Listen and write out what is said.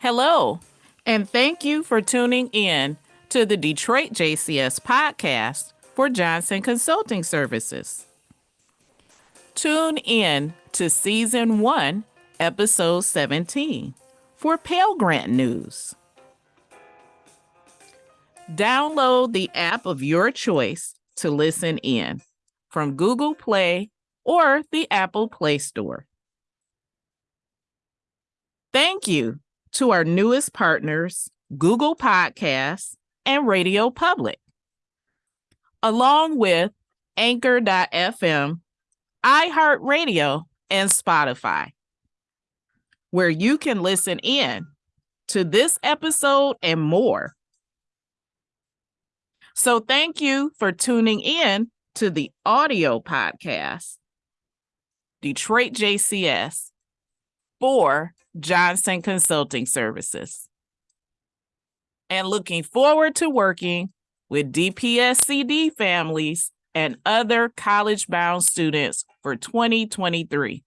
Hello, and thank you for tuning in to the Detroit JCS podcast for Johnson Consulting Services. Tune in to season one, episode 17 for Pell Grant news. Download the app of your choice to listen in from Google Play or the Apple Play Store. Thank you to our newest partners, Google Podcasts and Radio Public, along with Anchor.fm, iHeartRadio, and Spotify, where you can listen in to this episode and more. So, thank you for tuning in to the audio podcast, Detroit JCS, for Johnson Consulting Services. And looking forward to working with DPSCD families and other college bound students for 2023.